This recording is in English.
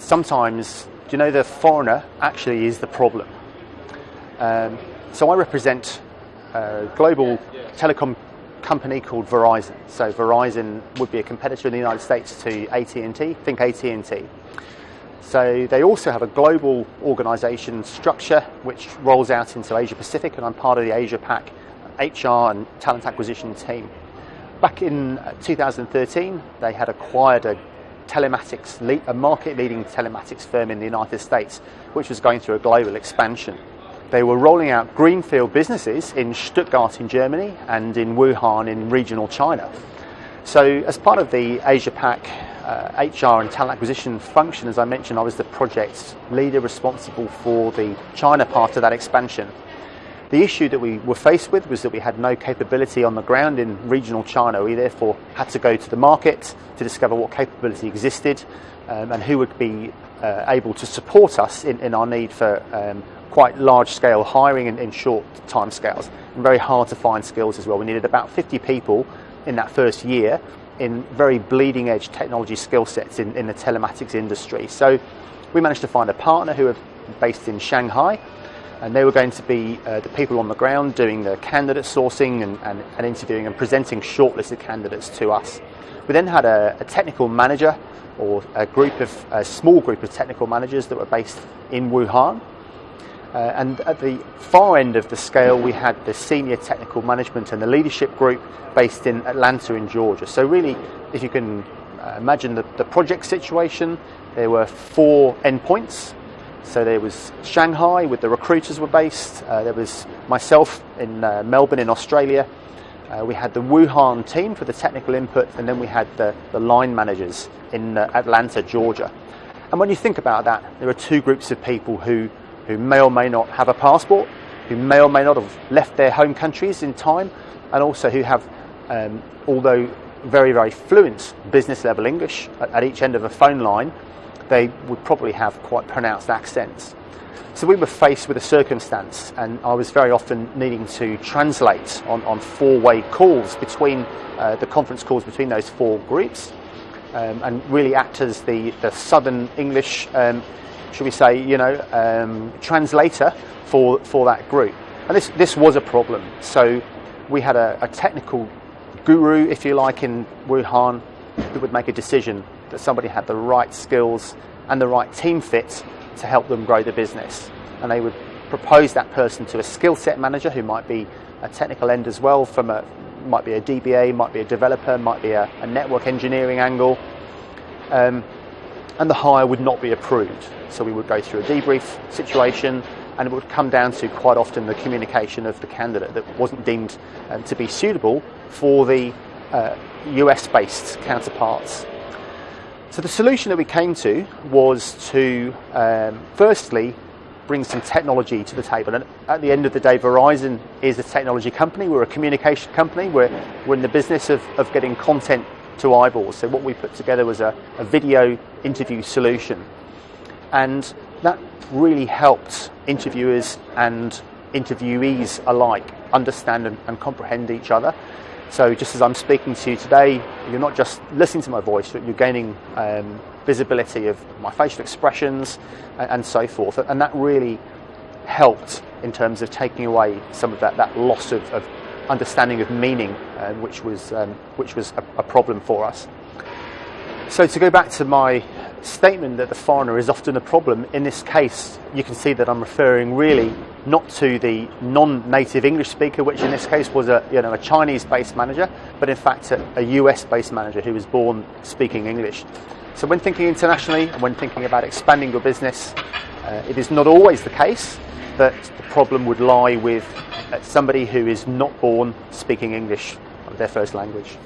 Sometimes, you know, the foreigner actually is the problem. Um, so I represent a global telecom company called Verizon. So Verizon would be a competitor in the United States to AT&T. Think AT&T. So they also have a global organisation structure which rolls out into Asia Pacific, and I'm part of the Asia Pac HR and talent acquisition team. Back in 2013, they had acquired a telematics, a market-leading telematics firm in the United States, which was going through a global expansion. They were rolling out greenfield businesses in Stuttgart in Germany and in Wuhan in regional China. So as part of the Asia Pac uh, HR and talent acquisition function, as I mentioned, I was the project leader responsible for the China part of that expansion. The issue that we were faced with was that we had no capability on the ground in regional China. We therefore had to go to the market to discover what capability existed um, and who would be uh, able to support us in, in our need for um, quite large scale hiring in, in short time scales and very hard to find skills as well. We needed about 50 people in that first year in very bleeding edge technology skill sets in, in the telematics industry. So we managed to find a partner who are based in Shanghai and they were going to be uh, the people on the ground doing the candidate sourcing and, and, and, interviewing and presenting shortlisted candidates to us. We then had a, a technical manager or a group of a small group of technical managers that were based in Wuhan uh, and at the far end of the scale, we had the senior technical management and the leadership group based in Atlanta in Georgia. So really, if you can uh, imagine the, the project situation, there were four endpoints. So there was Shanghai, where the recruiters were based. Uh, there was myself in uh, Melbourne in Australia. Uh, we had the Wuhan team for the technical input, and then we had the, the line managers in uh, Atlanta, Georgia. And when you think about that, there are two groups of people who who may or may not have a passport, who may or may not have left their home countries in time, and also who have, um, although very, very fluent business level English at, at each end of a phone line, they would probably have quite pronounced accents. So we were faced with a circumstance, and I was very often needing to translate on, on four way calls between uh, the conference calls between those four groups. Um, and really act as the, the southern English um, should we say, you know, um, translator for, for that group. And this, this was a problem. So we had a, a technical guru, if you like, in Wuhan who would make a decision that somebody had the right skills and the right team fit to help them grow the business. And they would propose that person to a skill set manager who might be a technical end as well, from a might be a DBA, might be a developer, might be a, a network engineering angle. Um, and the hire would not be approved. So we would go through a debrief situation and it would come down to quite often the communication of the candidate that wasn't deemed um, to be suitable for the uh, US based counterparts. So the solution that we came to was to um, firstly bring some technology to the table. And at the end of the day, Verizon is a technology company, we're a communication company, we're, we're in the business of, of getting content to eyeballs. So what we put together was a, a video interview solution. And that really helped interviewers and interviewees alike understand and, and, comprehend each other. So just as I'm speaking to you today, you're not just listening to my voice, you're gaining um, visibility of my facial expressions and, and, so forth. And that really helped in terms of taking away some of that, that loss of, of understanding of meaning, uh, which was, um, which was a, a, problem for us. So to go back to my statement that the foreigner is often a problem, in this case you can see that I'm referring really not to the non-native English speaker, which in this case was a, you know, a Chinese-based manager, but in fact a, a US-based manager who was born speaking English. So when thinking internationally when thinking about expanding your business, uh, it is not always the case that the problem would lie with somebody who is not born speaking English, their first language.